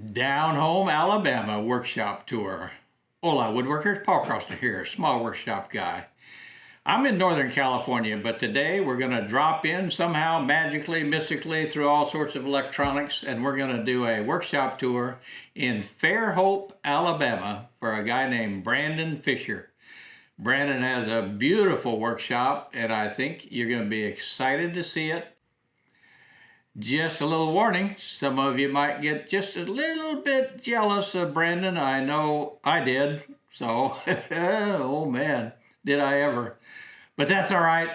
Down Home, Alabama workshop tour. Hola, woodworkers. Paul Crosser here, small workshop guy. I'm in Northern California, but today we're going to drop in somehow magically, mystically through all sorts of electronics, and we're going to do a workshop tour in Fairhope, Alabama for a guy named Brandon Fisher. Brandon has a beautiful workshop, and I think you're going to be excited to see it. Just a little warning, some of you might get just a little bit jealous of Brandon. I know I did. So, oh man, did I ever. But that's all right.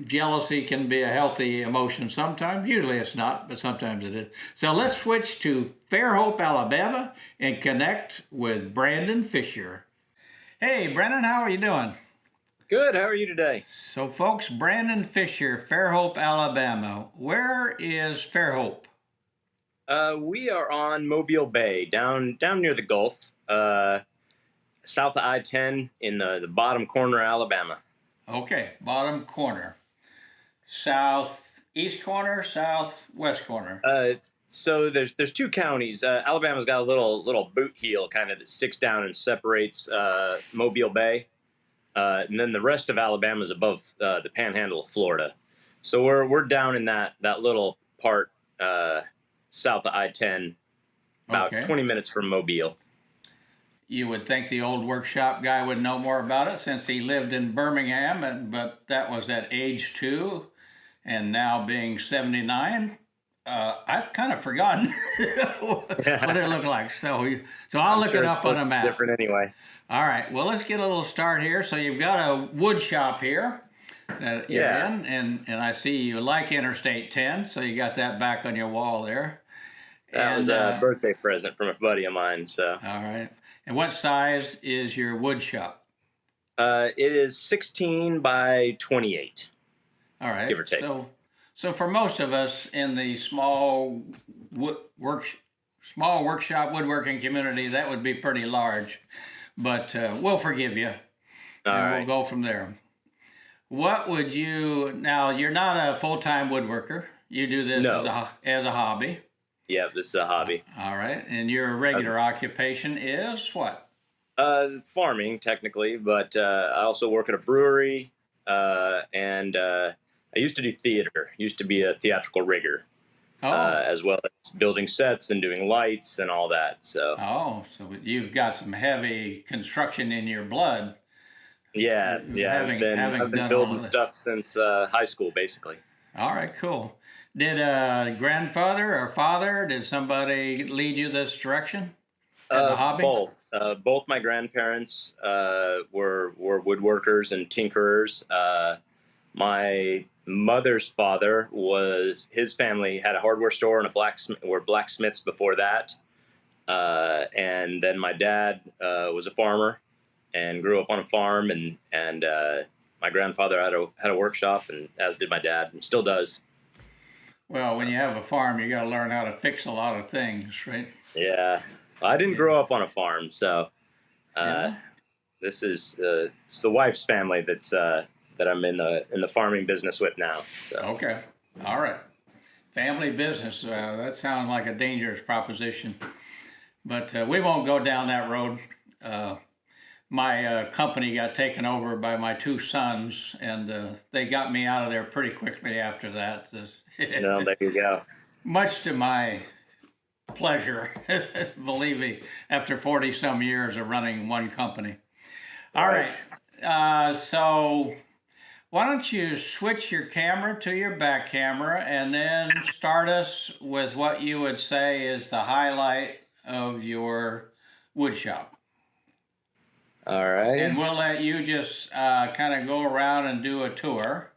Jealousy can be a healthy emotion sometimes. Usually it's not, but sometimes it is. So let's switch to Fairhope, Alabama and connect with Brandon Fisher. Hey, Brandon, how are you doing? Good. How are you today? So, folks, Brandon Fisher, Fairhope, Alabama. Where is Fairhope? Uh, we are on Mobile Bay, down down near the Gulf, uh, south of I-10 in the, the bottom corner of Alabama. Okay, bottom corner. Southeast corner, southwest corner. Uh, so there's there's two counties. Uh, Alabama's got a little little boot heel kind of that sticks down and separates uh, Mobile Bay. Uh, and then the rest of Alabama is above uh, the panhandle of Florida. So we're we're down in that that little part uh, south of I-10, about Okay. 20 minutes from Mobile. You would think the old workshop guy would know more about it since he lived in Birmingham, and, but that was at age two, and now being 79. Uh, I've kind of forgotten what it looked like. So, so I'll I'm look sure it up on a map. Different anyway. All right. Well, let's get a little start here. So you've got a wood shop here that you're Yeah. in, and and I see you like Interstate 10, so you got that back on your wall there. That was a uh, birthday present from a buddy of mine. So All right. And what size is your wood shop? uh, it is 16 by 28. All right. Give or take. So, so for most of us in the small wood work, small workshop woodworking community, that would be pretty large. But uh, we'll forgive you, All and right. we'll go from there. What would you now? You're not a full time woodworker. You do this No. as a as a hobby. Yeah, this is a hobby. All right. And your regular occupation is what? Uh, farming technically, but uh, I also work at a brewery, uh, and uh, I used to do theater. Used to be a theatrical rigger, Oh. uh, as well as building sets and doing lights and all that. So Oh, so you've got some heavy construction in your blood. yeah, yeah, Having- I've been, having I've been building stuff since uh, high school, basically. All right, cool. Did uh, grandfather or father, did somebody lead you this direction as a Uh, hobby? Both. Uh, both my grandparents uh, were were woodworkers and tinkerers. Uh, my mother's father was his family had a hardware store and a blacksmith were blacksmiths before that. Uh, and then my dad uh, was a farmer and grew up on a farm and and uh, my grandfather had a had a workshop and as did my dad and still does. Well, when you have a farm, you got to learn how to fix a lot of things, right? Yeah, I didn't grow up on a farm, so uh, Yeah. this is uh, it's the wife's family that's uh, that I'm in the in the farming business with now. So Okay. All right. Family business. Uh, that sounds like a dangerous proposition, but uh, we won't go down that road. Uh, my uh, company got taken over by my two sons, and uh, they got me out of there pretty quickly after that. you know, there you go. much to my pleasure, believe me, after 40 some years of running one company. All right. Uh, so, why don't you switch your camera to your back camera and then start us with what you would say is the highlight of your wood shop? All right. And we'll let you just uh, kind of go around and do a tour.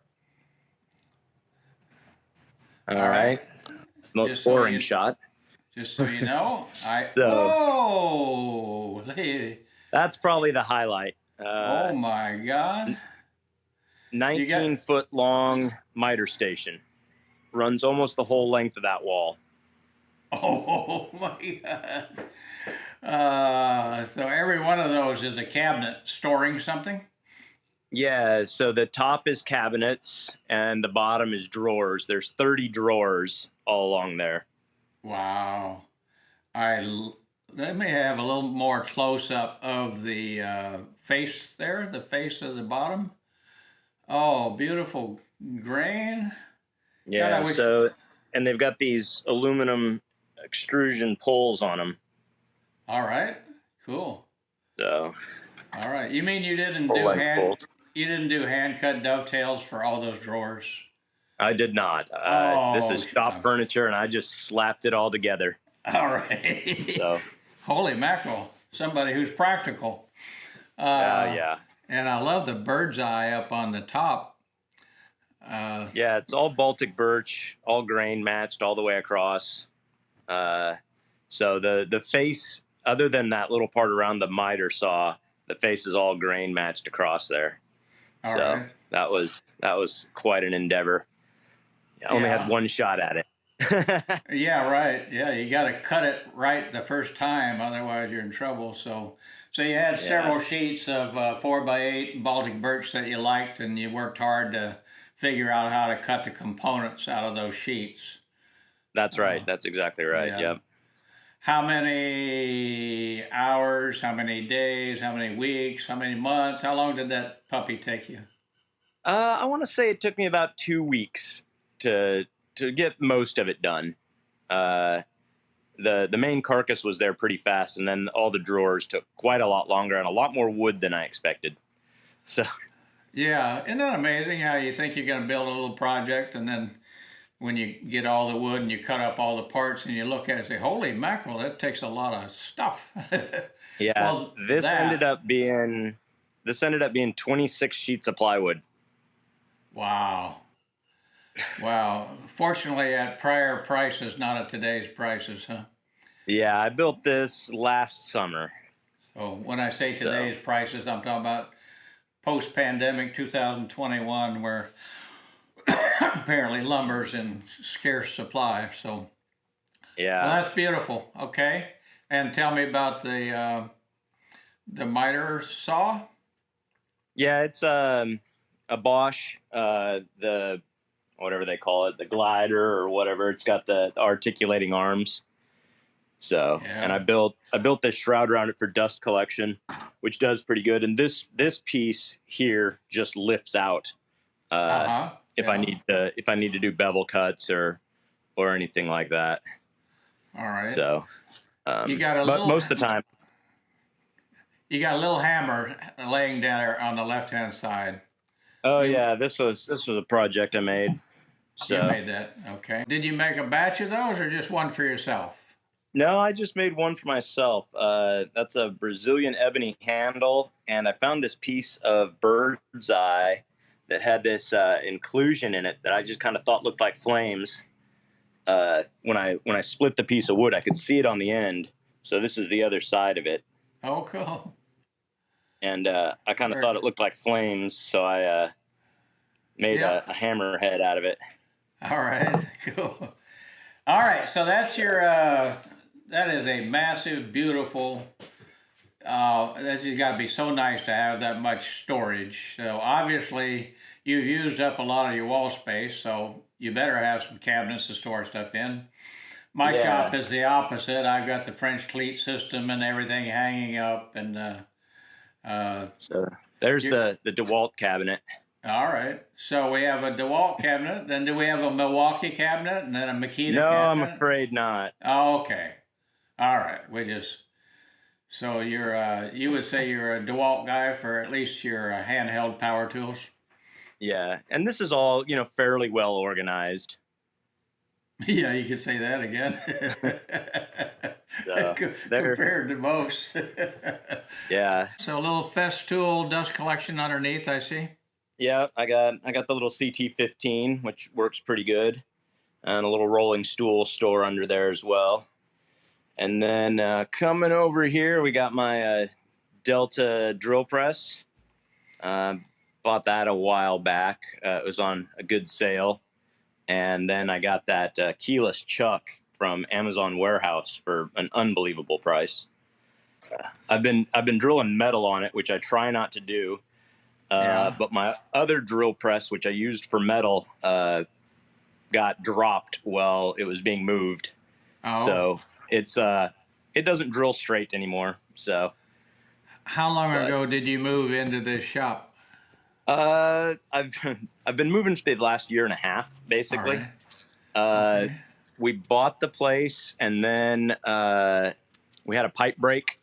All all right. right. It's the most Just so boring you- shot. Just so you know, I. So- oh. That's probably the highlight. oh Uh, my God. 19 foot long miter station runs almost the whole length of that wall. Oh my God. Uh, so every one of those is a cabinet storing something? Yeah, so the top is cabinets and the bottom is drawers. There's 30 drawers all along there. Wow. I let me have a little more close up of the uh, face there, the face of the bottom. Oh, beautiful grain. Yeah. wish- So, and they've got these aluminum extrusion poles on them. All right, cool. So, All right. You mean you didn't do hand you didn't do hand cut dovetails for all those drawers? I did not. Uh, this Oh, is shop God. furniture, and I just slapped it all together. All right. So, Holy mackerel! Somebody who's practical. Uh, yeah, yeah, And I love the bird's eye up on the top. Uh, yeah. It's all Baltic birch, all grain matched all the way across. Uh, so the the face, other than that little part around the miter saw, the face is all grain matched across there. all so right. that was that was quite an endeavor. I only Yeah. had one shot at it. Yeah, right. Yeah, you got to cut it right the first time, otherwise you're in trouble. So, so you had several sheets of uh, four by eight Baltic birch that you liked, and you worked hard to figure out how to cut the components out of those sheets. That's right. Oh. That's exactly right. Yeah. Yep. How many hours? How many days? How many weeks? How many months? How long did that puppy take you? Uh, I want to say it took me about two weeks to to get most of it done. Uh, the the main carcass was there pretty fast, and then all the drawers took quite a lot longer and a lot more wood than I expected. So Yeah, isn't that amazing how you think you're going to build a little project and then when you get all the wood and you cut up all the parts and you look at it and say, holy mackerel, that takes a lot of stuff. yeah, Well, this that- ended up being this ended up being 26 sheets of plywood. wow. Wow. Fortunately, at prior prices, not at today's prices, huh? Yeah, I built this last summer. So when I say today's prices, I'm talking about post pandemic 2021, where apparently lumber's in scarce supply. So. Yeah. Well, that's beautiful. Okay, and tell me about the uh, the miter saw. Yeah, it's um, a Bosch, uh, the whatever they call it, the glider or whatever. It's got the, the articulating arms. So, Yeah. and I built I built this shroud around it for dust collection, which does pretty good. And this this piece here just lifts out uh, Uh-huh. if I need to if I need to do bevel cuts or or anything like that. All right. So, um, You got a but little- most of the time, you got a little hammer laying down there on the left hand side. oh yeah, this was this was a project I made. So You made that. Okay. Did you make a batch of those or just one for yourself? No, I just made one for myself. Uh, that's a Brazilian ebony handle, and I found this piece of bird's eye that had this uh, inclusion in it that I just kind of thought looked like flames. Uh, when I when I split the piece of wood, I could see it on the end. So this is the other side of it, Oh, cool. and uh, I kind of thought it looked like flames, so I uh, made Yeah. a, a hammerhead out of it. All right. Cool. All right. So that's your. Uh, that is a massive, beautiful. Uh, that's got to be so nice to have that much storage. So obviously, you've used up a lot of your wall space. So you better have some cabinets to store stuff in. My Yeah. shop is the opposite. I've got the French cleat system and everything hanging up, and uh, uh, So there's You're- the the DeWalt cabinet. All right. So we have a DeWalt cabinet. Then do we have a Milwaukee cabinet, and then a Makita No, I'm afraid not. Oh, okay. All right. We just so you're uh, you would say you're a DeWalt guy for at least your uh, handheld power tools. Yeah, and this is all you know fairly well organized. yeah, you could say that again. There- Compared to most. Yeah, so a little Festool dust collection underneath, I see. Yeah. I got I got the little CT15, which works pretty good, and a little rolling stool store under there as well. And then uh, coming over here, we got my uh, Delta drill press. Uh, bought that a while back. Uh, it was on a good sale, and then I got that uh, keyless chuck from Amazon Warehouse for an unbelievable price. Uh, I've been I've been drilling metal on it, which I try not to do. Uh, Yeah. But my other drill press, which I used for metal, uh, got dropped while it was being moved. Oh, So it's uh it doesn't drill straight anymore. So How long But- ago did you move into this shop? uh, I've I've been moving for the last year and a half, basically. All right. Uh, Okay. we bought the place and then uh, we had a pipe break,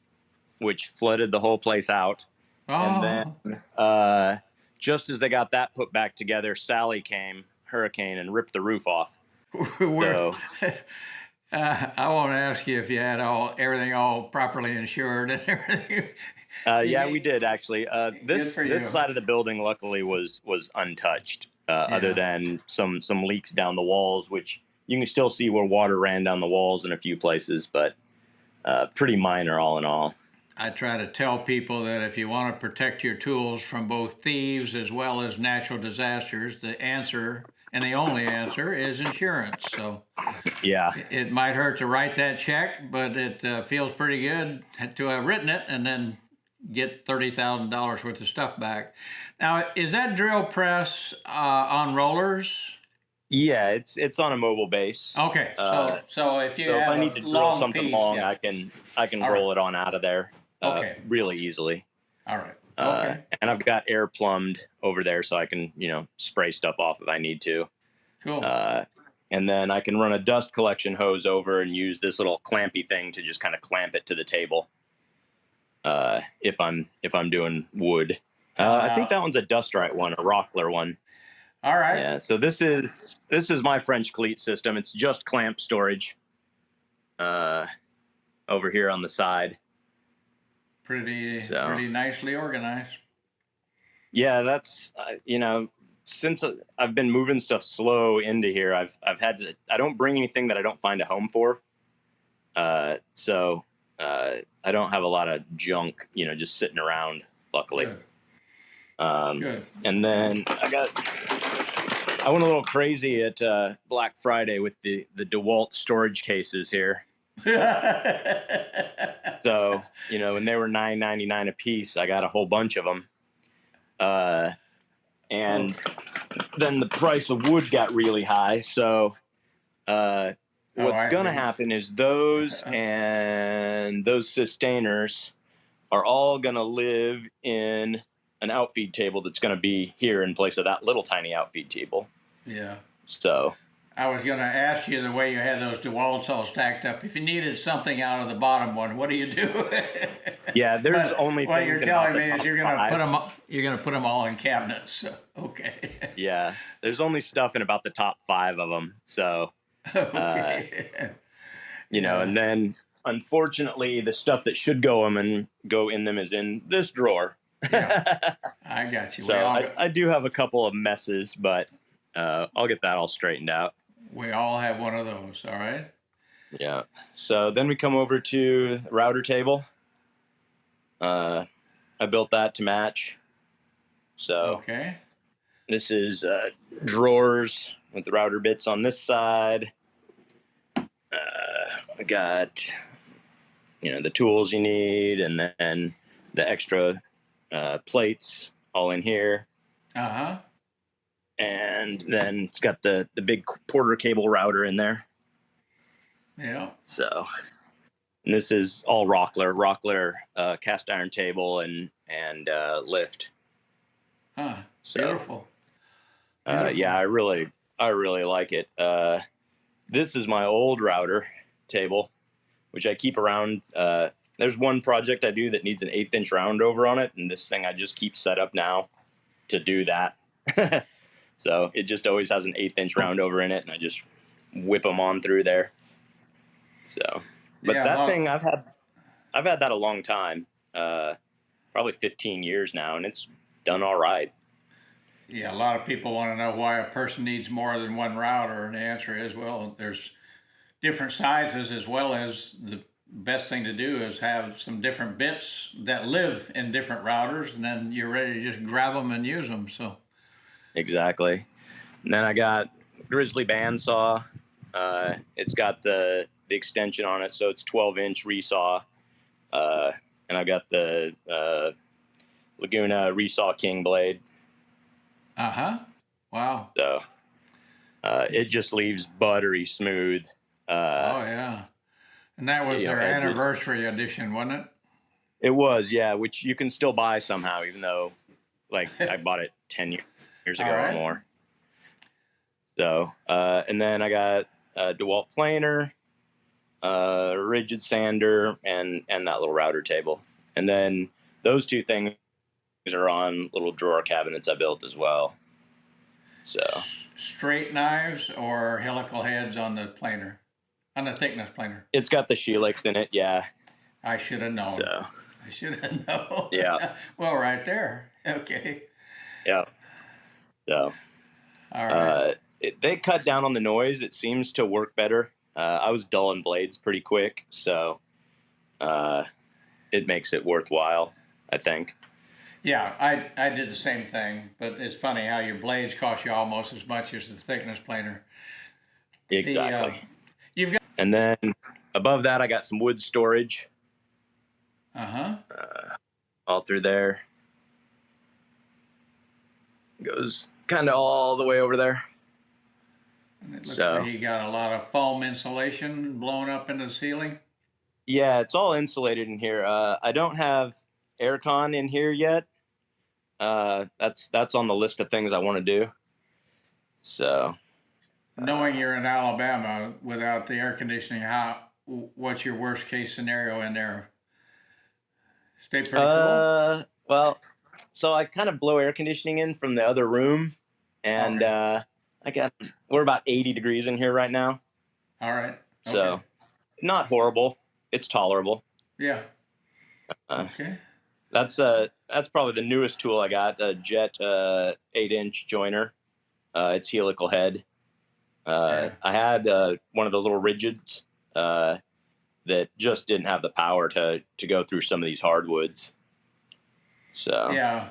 which flooded the whole place out. Oh, And then uh, just as they got that put back together, Sally came, hurricane, and ripped the roof off. So uh, I won't ask you if you had all everything all properly insured and everything. uh, yeah, we did actually. Uh, this this side of the building, luckily, was was untouched, uh, Yeah. other than some some leaks down the walls, which you can still see where water ran down the walls in a few places, but uh, pretty minor all in all. I try to tell people that if you want to protect your tools from both thieves as well as natural disasters, the answer and the only answer is insurance. So Yeah, it might hurt to write that check, but it uh, feels pretty good to have written it and then get thirty thousand dollars worth of stuff back. Now, is that drill press uh, on rollers? yeah, it's it's on a mobile base. Okay, so Uh, so if you so if I need to drill something piece, long, yeah. I can I can All roll it on out of there. Uh, Okay. really easily. all right, Uh, okay, and I've got air plumbed over there, so I can you know spray stuff off if I need to. cool. Uh, and then I can run a dust collection hose over and use this little clampy thing to just kind of clamp it to the table. Uh, if I'm if I'm doing wood, uh, I think that one's a dust right one, a Rockler one. all right, Yeah. So this is this is my French cleat system. It's just clamp storage. Uh, over here on the side. Pretty So. pretty nicely organized. Yeah, that's uh, you know since I've been moving stuff slow into here, I've I've had to. I don't bring anything that I don't find a home for. Uh, so uh, I don't have a lot of junk, you know, just sitting around. Luckily, Good, um, good. and then I got. I went a little crazy at uh, Black Friday with the the Dewalt storage cases here. So you know, when they were nine ninety nine a piece, I got a whole bunch of them. Uh, and then the price of wood got really high. So uh, Oh, what's I gonna see. happen is those and those sustainers are all gonna live in an outfeed table that's gonna be here in place of that little tiny outfeed table. yeah. So I was going to ask you the way you had those DeWalt's all stacked up. If you needed something out of the bottom one, what do you do? yeah, there's But only what you're telling me is you're going to put them you're going to put them all in cabinets. So, okay. Yeah, there's only stuff in about the top five of them. So okay. you know, Yeah. and then unfortunately, the stuff that should go them and go in them is in this drawer. Yeah. I got you. so I, I do have a couple of messes, but uh, I'll get that all straightened out. We all have one of those. All right. Yeah. So then we come over to router table. Uh, I built that to match. So Okay. this is uh, drawers with the router bits on this side. Uh, I got you know the tools you need, and then the extra uh, plates all in here, Uh huh. And then it's got the the big Porter cable router in there. Yeah. So, and this is all Rockler, Rockler uh, cast iron table and and uh, lift. Huh. So, Beautiful. uh, Beautiful. yeah, I really, I really like it. Uh, this is my old router table, which I keep around. Uh, there's one project I do that needs an eighth inch round over on it, and this thing I just keep set up now to do that. so it just always has an eighth inch round over in it, and I just whip them on through there. So, but Yeah, that long- thing I've had, I've had that a long time, uh, probably 15 years now, and it's done all right. Yeah, a lot of people want to know why a person needs more than one router, and the answer is well, there's different sizes as well as the best thing to do is have some different bits that live in different routers, and then you're ready to just grab them and use them. So, Exactly. And then I got Grizzly bandsaw. Uh, it's got the the extension on it, so it's 12 inch resaw. Uh, and I've got the uh, Laguna resaw King blade. uh huh. Wow. So uh, it just leaves buttery smooth. Uh, oh yeah. And that was their was- anniversary edition, wasn't it? It was, yeah, which you can still buy somehow, even though, like, I bought it ten year- years ago All or right. more. So, uh, and then I got a Dewalt planer, uh, Ridgid sander, and and that little router table, and then those two things are on little drawer cabinets I built as well. So, Straight knives or helical heads on the planer, on the thickness planer. it's got the Helix in it, yeah. I should have known. So, I should have known. Yeah. well, right there. Okay. yeah. So, right. Uh, it, they cut down on the noise. It seems to work better. Uh, I was dulling blades pretty quick, so uh, it makes it worthwhile. I think. yeah, I I did the same thing, but it's funny how your blades cost you almost as much as the thickness planer. The, uh, Exactly. you've got. and then above that, I got some wood storage Uh huh. all through there. Goes kind of all the way over there. It looks So- like you got a lot of foam insulation blown up into the ceiling. Yeah, it's all insulated in here. Uh, I don't have aircon in here yet. Uh, that's that's on the list of things I want to do. So Knowing you're in Alabama without the air conditioning, how what's your worst case scenario in there? Stay pretty cool. Uh, well, so I kind of blow air conditioning in from the other room, and Okay. uh, I got we're about eighty degrees in here right now, All right. so not horrible. It's tolerable. yeah. Uh, Okay. That's uh that's probably the newest tool I got, a Jet uh, eight inch joiner. Uh, it's helical head. Uh, Yeah. I had uh, one of the little Ridgids uh, that just didn't have the power to to go through some of these hardwoods. So Yeah,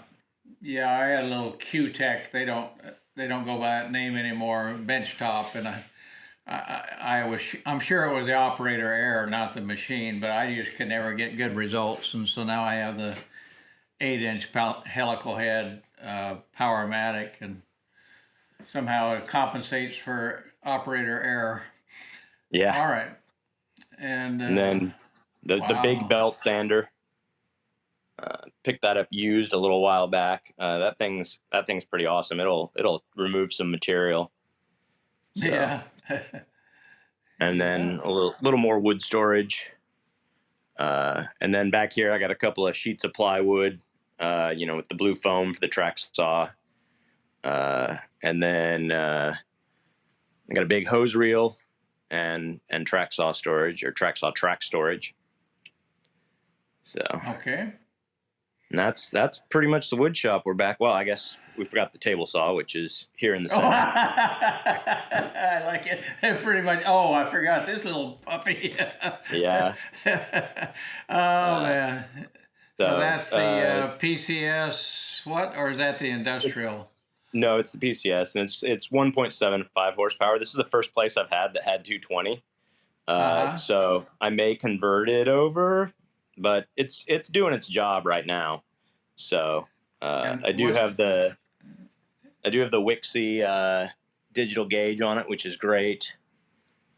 yeah. I had a little Cutech. They don't they don't go by that name anymore. Benchtop, and I, I, I was I'm sure it was the operator error, not the machine. But I just could never get good results, and so now I have the eight inch helical head uh, Powermatic, and somehow it compensates for operator error. yeah. All right, and, uh, and then the the big belt sander. Uh, picked that up used a little while back. Uh, that thing's that thing's pretty awesome. It'll it'll remove some material. So, yeah, and then a little little more wood storage. Uh, and then back here, I got a couple of sheets of plywood. Uh, you know, with the blue foam for the track saw. Uh, and then uh, I got a big hose reel and and track saw storage or track saw track storage. So okay. And that's that's pretty much the wood shop. We're back. Well, I guess we forgot the table saw, which is here in the Oh, center. I like it. Pretty much. Oh, I forgot this little puppy. Yeah. oh man. So, that's the uh, uh, PCS. What or is that the industrial? No, it's the PCS, and it's it's 1.75 horsepower. This is the first place I've had that had 220. Uh, Uh-huh. So I may convert it over, but it's it's doing its job right now. So uh, I do have the I do have the Wixey uh, digital gauge on it, which is great.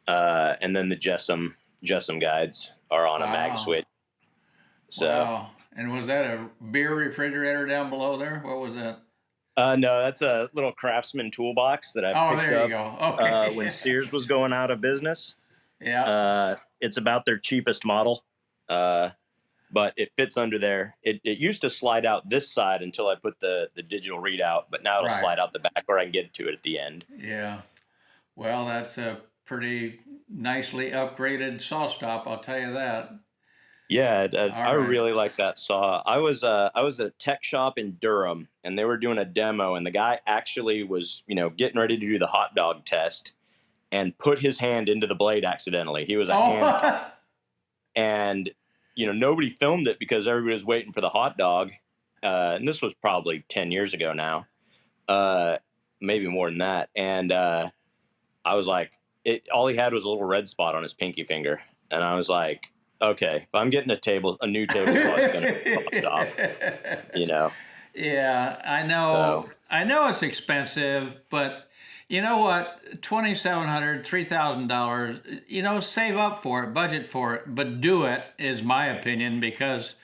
Uh, and then the Jessem Jessem guides are on a mag switch. So wow. And was that a beer refrigerator down below there? What was that? uh, no, that's a little Craftsman toolbox that I Oh, picked up go. Okay. uh, when Sears was going out of business. yeah. Uh, it's about their cheapest model, uh, but it fits under there. It, it used to slide out this side until I put the, the digital readout, but now it'll Right. slide out the back where I can get to it at the end. Yeah. Well, that's a pretty nicely upgraded saw stop. I'll tell you that. Yeah, I, I All right. really like that saw. I was uh, I was at a tech shop in Durham, and they were doing a demo, and the guy actually was you know getting ready to do the hot dog test, and put his hand into the blade accidentally. He was a hand Oh, and you know nobody filmed it because everybody was waiting for the hot dog uh, and this was probably 10 years ago now uh, maybe more than that and uh, i was like it all he had was a little red spot on his pinky finger and i was like okay if i'm getting a table a new table saw it's gonna cost off you know Yeah, I know. So- I know it's expensive, but You know what? Twenty seven hundred, three thousand dollars. You know, save up for it, budget for it, but do it is my opinion because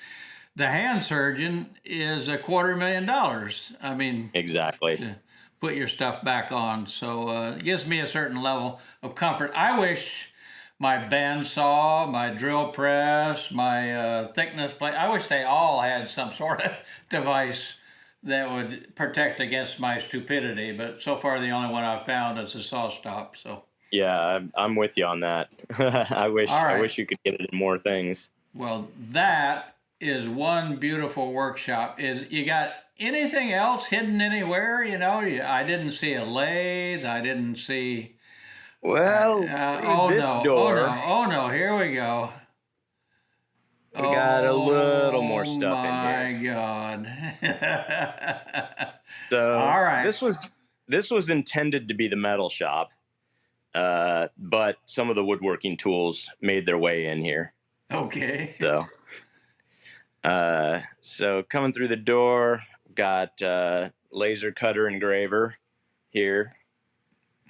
the hand surgeon is a quarter million dollars. I mean, Exactly. to put your stuff back on. So uh, it gives me a certain level of comfort. I wish my bandsaw, my drill press, my uh, thickness plate, I wish they all had some sort of device that would protect against my stupidity. But so far, the only one I've found is a saw stop. So, Yeah, I'm, I'm with you on that. I wish All right. I wish you could get it in more things. well, that is one beautiful workshop. Is you got anything else hidden anywhere? You know, you, I didn't see a lathe. I didn't see. Well, Uh, through oh this no! door, Oh no! Oh no! Here we go. We got a little more stuff in here. My. God! So All right. this was this was intended to be the metal shop, uh, but some of the woodworking tools made their way in here. okay. So, uh, so coming through the door, got uh, laser cutter engraver here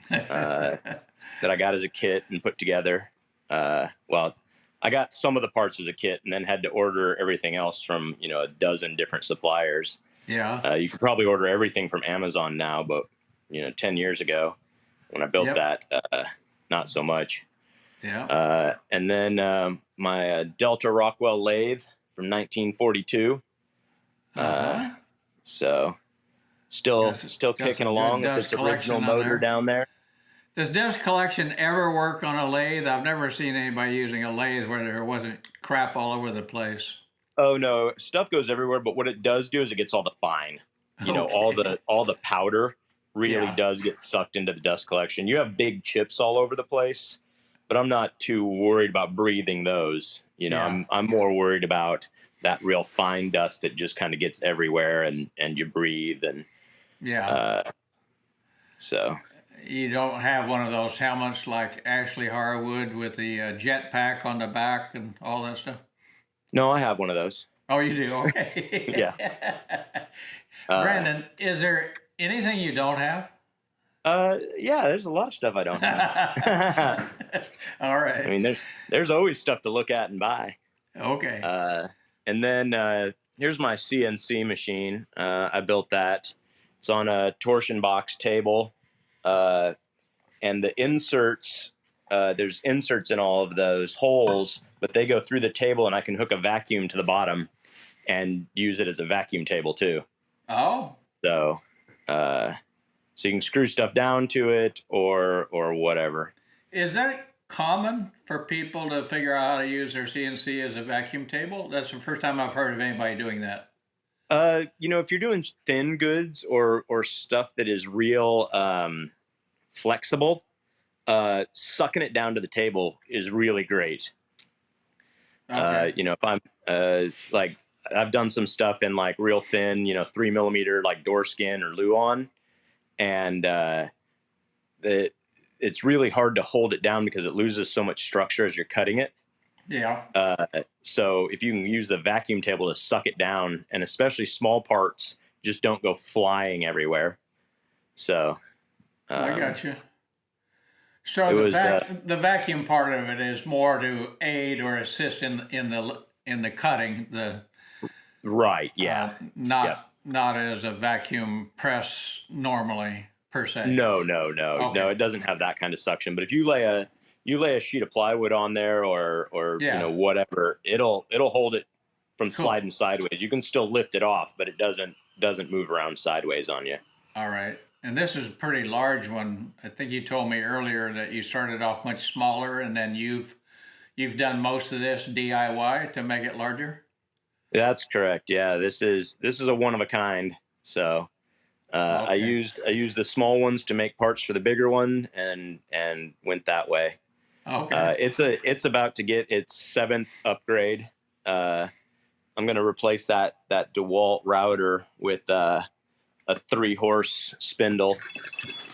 uh, that I got as a kit and put together. Uh, well, I got some of the parts as a kit and then had to order everything else from you know a dozen different suppliers. yeah. Uh, you could probably order everything from Amazon now, but you know, ten years ago when I built Yep. that, uh, not so much. Yeah. Uh, and then um, my uh, Delta Rockwell lathe from 1942. Uh-huh. So still some- still kicking along with its original motor down there. Does Dust Collection ever work on a lathe? I've never seen anybody using a lathe where there wasn't crap all over the place. Oh no, stuff goes everywhere, but what it does do is it gets all the fine. You know, all the all the powder really Yeah. does get sucked into the dust collection. You have big chips all over the place, but I'm not too worried about breathing those. You know, Yeah. I'm I'm more worried about that real fine dust that just kind of gets everywhere and and you breathe and Yeah. uh so you don't have one of those helmets like Ashley Harwood with the uh, jet pack on the back and all that stuff. no, I have one of those. Oh, you do? Okay. Yeah. Uh, Brandon, is there anything you don't have? Uh yeah, there's a lot of stuff I don't have. all right. I mean, there's there's always stuff to look at and buy. okay. Uh, and then uh, here's my CNC machine. Uh, I built that. It's on a torsion box table, uh, and the inserts. Uh, there's inserts in all of those holes, but they go through the table, and I can hook a vacuum to the bottom and use it as a vacuum table too. oh, So, uh, so you can screw stuff down to it or or whatever. is that common for people to figure out how to use their CNC as a vacuum table? That's the first time I've heard of anybody doing that. Uh, you know, if you're doing thin goods or or stuff that is real um, flexible, uh, sucking it down to the table is really great. Uh, you know, if I'm uh, like I've done some stuff in like real thin, you know, three millimeter like door skin or luan, and uh, the it's really hard to hold it down because it loses so much structure as you're cutting it. yeah. Uh, so if you can use the vacuum table to suck it down, and especially small parts, just don't go flying everywhere. So I um, got you. So the, was, uh, the vacuum part of it is more to aid or assist in in the in the cutting. The right, yeah. uh, not Yeah. not as a vacuum press normally per se. No, no, no, Okay. no. It doesn't have that kind of suction. But if you lay a you lay a sheet of plywood on there or or Yeah. you know whatever, it'll it'll hold it from Cool. sliding sideways. You can still lift it off, but it doesn't doesn't move around sideways on you. All right. And this is a pretty large one. I think you told me earlier that you started off much smaller and then you've you've done most of this DIY to make it larger. That's correct. Yeah, this is this is a one of a kind. So uh, I used I used the small ones to make parts for the bigger one, and and went that way. Okay. Uh, it's a it's about to get its seventh upgrade. Uh, I'm going to replace that that Dewalt router with uh, a three horse spindle,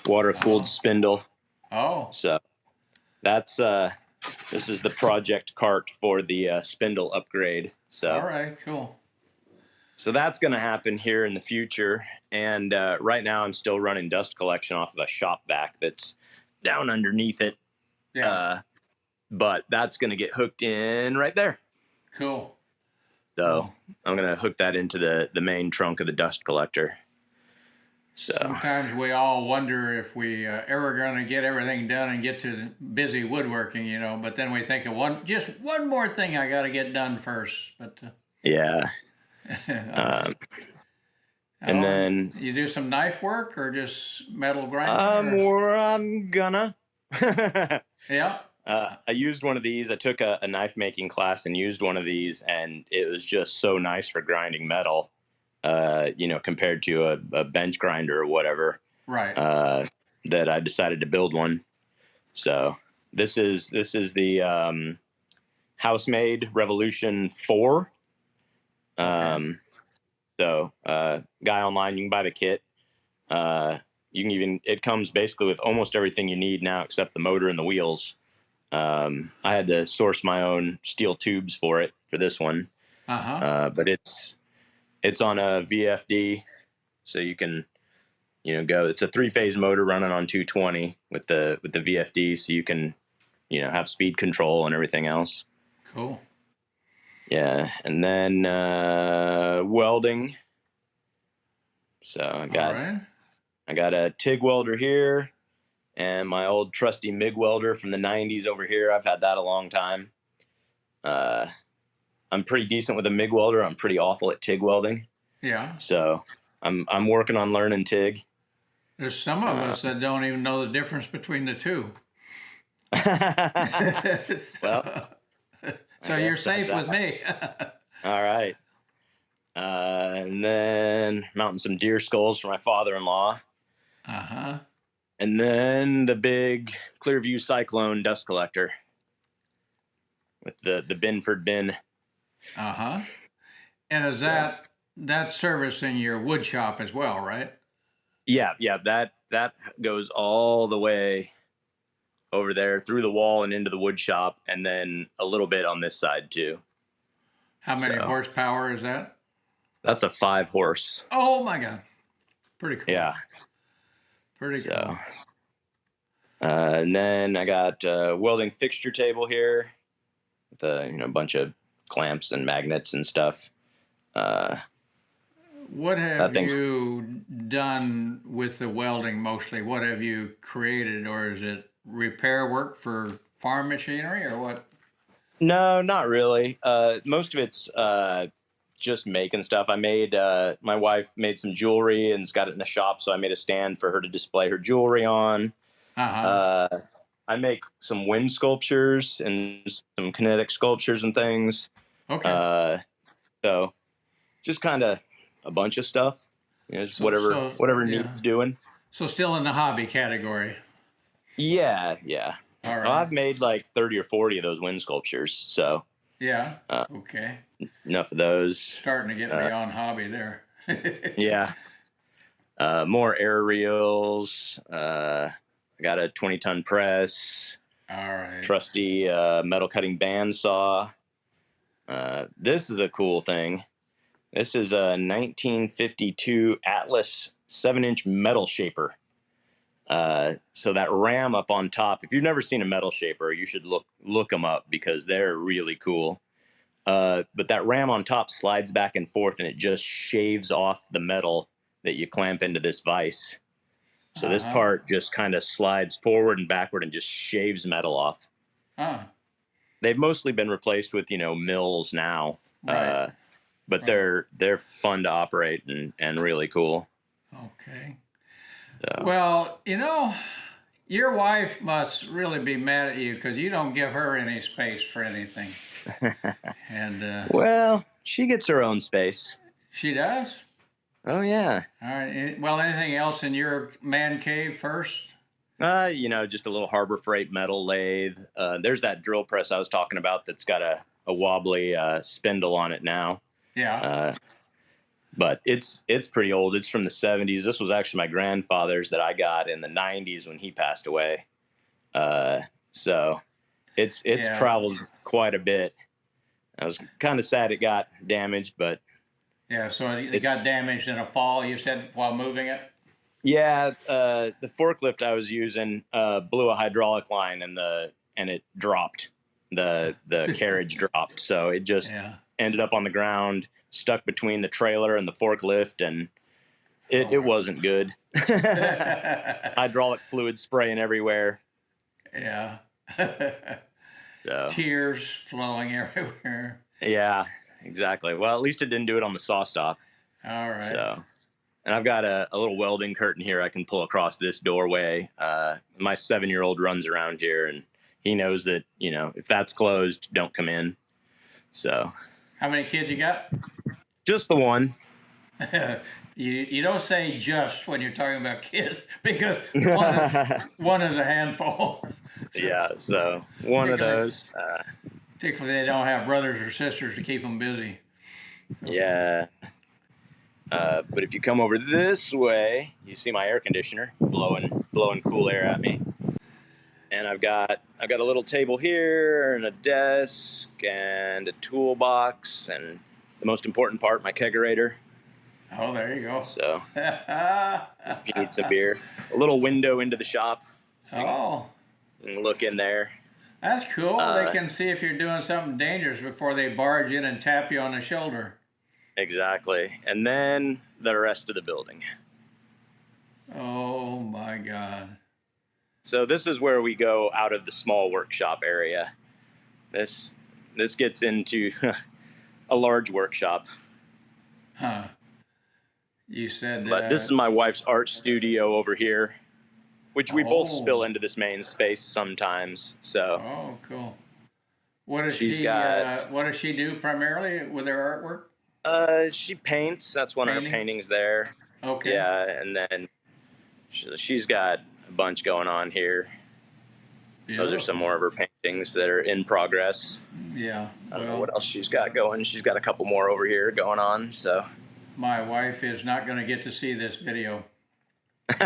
water cooled spindle. oh, So that's uh, this is the project cart for the uh, spindle upgrade. So. all right, cool. so that's going to happen here in the future. And uh, right now, I'm still running dust collection off of a shop vac that's down underneath it. Yeah. Uh, but that's going to get hooked in right there. cool. So I'm going to hook that into the the main trunk of the dust collector. So Sometimes we all wonder if we uh, ever going to get everything done and get to busy woodworking, you know. But then we think of one, just one more thing I got to get done first. But uh, yeah, um, and oh, then you do some knife work or just metal um, grinding? or- or I'm gonna. yeah. Uh, I used one of these. I took a, a knife making class and used one of these, and it was just so nice for grinding metal. Uh, you know, compared to a, a bench grinder or whatever, Right. uh, that I decided to build one. So this is this is the um, Housemade Revolution Four. Um, so uh, guy online, you can buy the kit. Uh, you can even it comes basically with almost everything you need now except the motor and the wheels. Um, I had to source my own steel tubes for it for this one, Uh huh. uh, but it's it's on a VFD, so you can you know go. It's a three phase motor running on 220 with the with the VFD, so you can you know have speed control and everything else. cool. Yeah, and then uh, welding. So I got right. I got a TIG welder here, and my old trusty MIG welder from the '90s over here. I've had that a long time. Uh, I'm pretty decent with a MIG welder. I'm pretty awful at TIG welding. Yeah. So I'm I'm working on learning TIG. There's some of Uh, us that don't even know the difference between the two. Well, so you're safe with me. All right. Uh, and then mounting some deer skulls for my father-in-law. uh huh. And then the big ClearVue Cyclone dust collector with the the Binford bin. Uh huh. And is that that's servicing your wood shop as well, right? Yeah, yeah, that that goes all the way over there through the wall and into the wood shop, and then a little bit on this side too. How many So- horsepower is that? That's a five horse. Oh my god. Pretty cool. Yeah. Pretty So, cool. uh, and then I got a welding fixture table here with a you know bunch of clamps and magnets and stuff. Uh, What have you done with the welding mostly? What have you created, or is it repair work for farm machinery, or what? No, not really. Uh, most of it's uh, just making stuff. I made uh, my wife made some jewelry and's got it in the shop, so I made a stand for her to display her jewelry on. Uh-huh. Uh, I make some wind sculptures and some kinetic sculptures and things. okay. Uh, so just kind of a bunch of stuff. You know, just So- whatever so, whatever yeah. needs doing. so still in the hobby category. Yeah, yeah. All right. Well, I've made like thirty or forty of those wind sculptures, so yeah. uh, okay. enough of those. Starting to get uh, beyond hobby there. yeah. Uh, more air reels. Got a 20 ton press, All right. trusty uh, metal cutting bandsaw. Uh, this is a cool thing. This is a 1952 Atlas 7 inch metal shaper. Uh, so that ram up on top, if you've never seen a metal shaper, you should look look them up because they're really cool. Uh, but that ram on top slides back and forth, and it just shaves off the metal that you clamp into this vise. So this Uh-huh. part just kind of slides forward and backward and just shaves metal off. Ah, They've mostly been replaced with you know mills now, right. uh, but Right. they're they're fun to operate and, and really cool. okay. So. Well, you know, your wife must really be mad at you because you don't give her any space for anything. and uh, well, she gets her own space. she does. Oh yeah. All right. Well, anything else in your man cave first? Uh, you know, just a little Harbor Freight metal lathe. Uh, there's that drill press I was talking about that's got a, a wobbly uh, spindle on it now. Yeah. Uh, but it's it's pretty old. It's from the 70s. This was actually my grandfather's that I got in the 90s when he passed away. Uh, so it's it's Yeah. traveled quite a bit. I was kind of sad it got damaged, but Yeah, so it got damaged in a fall, you said, while moving it? Yeah, uh, the forklift I was using uh, blew a hydraulic line and the and it dropped. The the carriage dropped, so it just Yeah. ended up on the ground, stuck between the trailer and the forklift, and it, Oh. it wasn't good. hydraulic fluid spraying everywhere. yeah. So Tears flowing everywhere. yeah, exactly. Well, at least it didn't do it on the SawStop. All right. So, and I've got a, a little welding curtain here I can pull across this doorway. Uh, my seven year old runs around here and he knows that, you know, if that's closed, don't come in. So, How many kids you got? just the one. you you don't say just when you're talking about kids because one, is- one is a handful. yeah. So, one of those. Uh, Particularly they don't have brothers or sisters to keep them busy. yeah. Uh, but if you come over this way, you see my air conditioner blowing blowing cool air at me. And I've got I've got a little table here and a desk and a toolbox and the most important part, my kegerator. Oh, there you go. So if you need some beer, a little window into the shop. oh, You can look in there. That's cool. Uh, they can see if you're doing something dangerous before they barge in and tap you on the shoulder. Exactly. And then the rest of the building. Oh my God. So this is where we go out of the small workshop area. This this gets into a large workshop. Huh. You said But uh, this is my wife's art studio over here, which we both Oh. spill into this main space sometimes. So Oh, cool. What does She's she? got- Uh, what does she do primarily with her artwork? uh, she paints. That's one of her paintings there. Okay. Yeah, and then she- she's got a bunch going on here. Yeah. Those are some more of her paintings that are in progress. Yeah. I don't know what else she's got going. She's got a couple more over here going on. So. my wife is not going to get to see this video.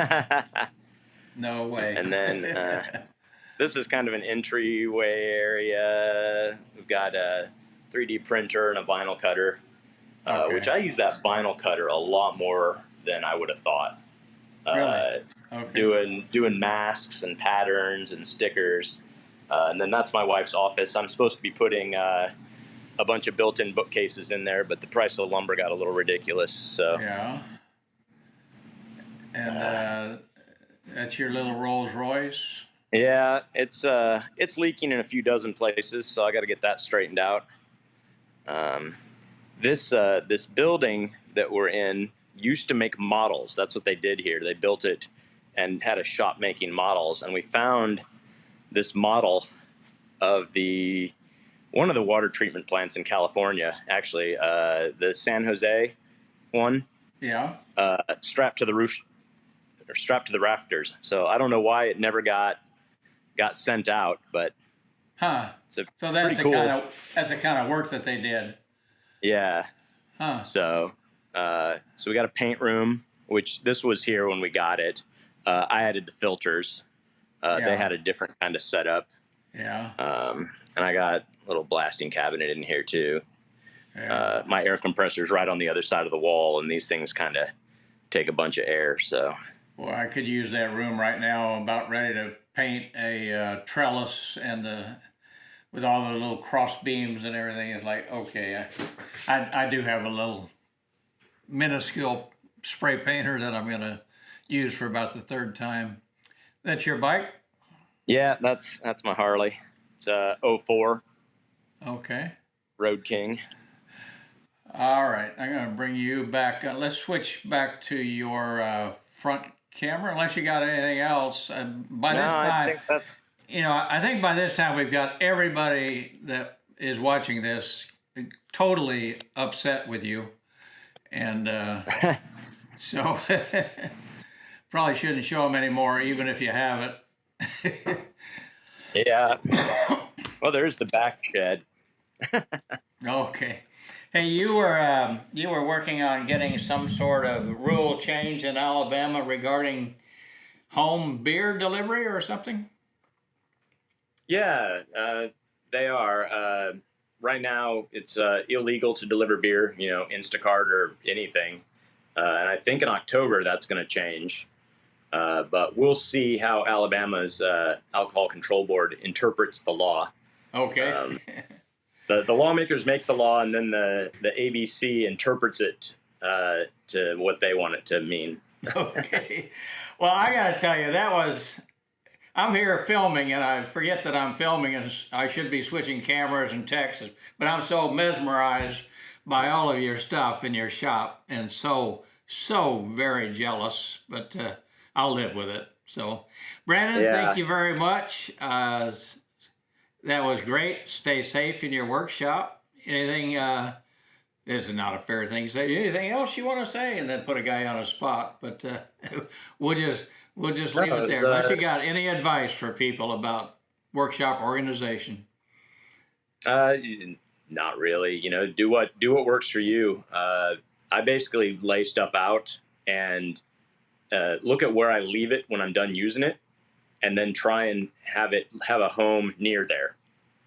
No way. And then, uh, this is kind of an entryway area. We've got a 3D printer and a vinyl cutter, uh, Okay. which I use that vinyl cutter a lot more than I would have thought. Uh, Really? okay. doing doing masks and patterns and stickers, uh, and then that's my wife's office. I'm supposed to be putting uh, a bunch of built-in bookcases in there, but the price of the lumber got a little ridiculous. So Yeah. And uh, that's your little Rolls Royce. Yeah, it's uh, it's leaking in a few dozen places, so I got to get that straightened out. Um, this uh, this building that we're in used to make models. That's what they did here. They built it and had a shop making models, and we found this model of the one of the water treatment plants in California. Actually, uh, the San Jose one Yeah. uh, strapped to the roof or strapped to the rafters. So I don't know why it never got got sent out, but Huh. it's a So that's the cool. kind of that's the kind of work that they did. yeah. Huh. So uh, so we got a paint room, which this was here when we got it. Uh, I added the filters. Uh, Yeah. They had a different kind of setup, Yeah. um, and I got a little blasting cabinet in here too. Yeah. Uh, my air compressor is right on the other side of the wall, and these things kind of take a bunch of air. So Well, I could use that room right now. I'm about ready to paint a uh, trellis and the with all the little cross beams and everything. It's like okay, I, I I do have a little minuscule spray painter that I'm gonna use for about the third time. That's your bike? yeah, that's that's my Harley. It's a 04 Okay. Road King. All right, I'm gonna bring you back. Uh, let's switch back to your uh, front camera, unless you got anything else. Uh, by no, this I time, think that's you know, I think by this time we've got everybody that is watching this totally upset with you, and uh, so probably shouldn't show them anymore, even if you have it. yeah. well, there's the back shed. Okay. Hey, you were um, you were working on getting some sort of rule change in Alabama regarding home beer delivery or something. Yeah, uh, they are. Uh, right now it's uh, illegal to deliver beer, you know, Instacart or anything. Uh, and I think in October that's going to change. Uh, but we'll see how Alabama's uh, alcohol control board interprets the law. Okay. Um, the, the lawmakers make the law, and then the, the ABC interprets it uh, to what they want it to mean. okay. Well, I got to tell you, that was. I'm here filming, and I forget that I'm filming, and I should be switching cameras and texts, but I'm so mesmerized by all of your stuff in your shop, and so so very jealous. But uh, I'll live with it. So, Brandon, Yeah. thank you very much. Uh, that was great. Stay safe in your workshop. Anything? Uh, this is not a fair thing to say. Anything else you want to say? And then put a guy on a spot. But uh, we'll just we'll just leave No, it there. Unless uh, you got any advice for people about workshop organization. Uh, not really. You know, do what do what works for you. Uh, I basically lay stuff out and uh, look at where I leave it when I'm done using it, and then try and have it have a home near there.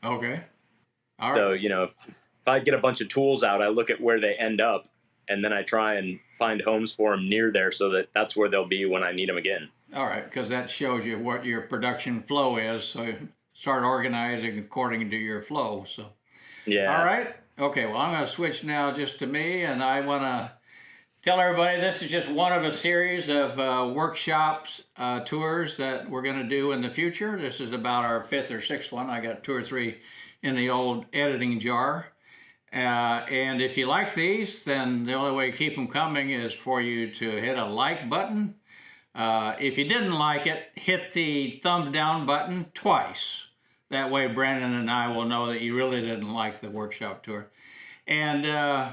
Okay. All right. So you know, if, if I get a bunch of tools out, I look at where they end up, and then I try and find homes for them near there, so that that's where they'll be when I need them again. All right, because that shows you what your production flow is. So start organizing according to your flow. So. Yeah. All right. Okay. Well, I'm going to switch now just to me, and I want to tell everybody this is just one of a series of uh, workshops, uh, tours that we're going to do in the future. This is about our fifth or sixth one. I got two or three in the old editing jar. Uh, and if you like these, then the only way to keep them coming is for you to hit a like button. Uh, if you didn't like it, hit the thumbs down button twice. That way, Brandon and I will know that you really didn't like the workshop tour. And uh,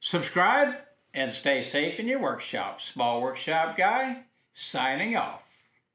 subscribe and stay safe in your workshop. Small Workshop Guy, signing off.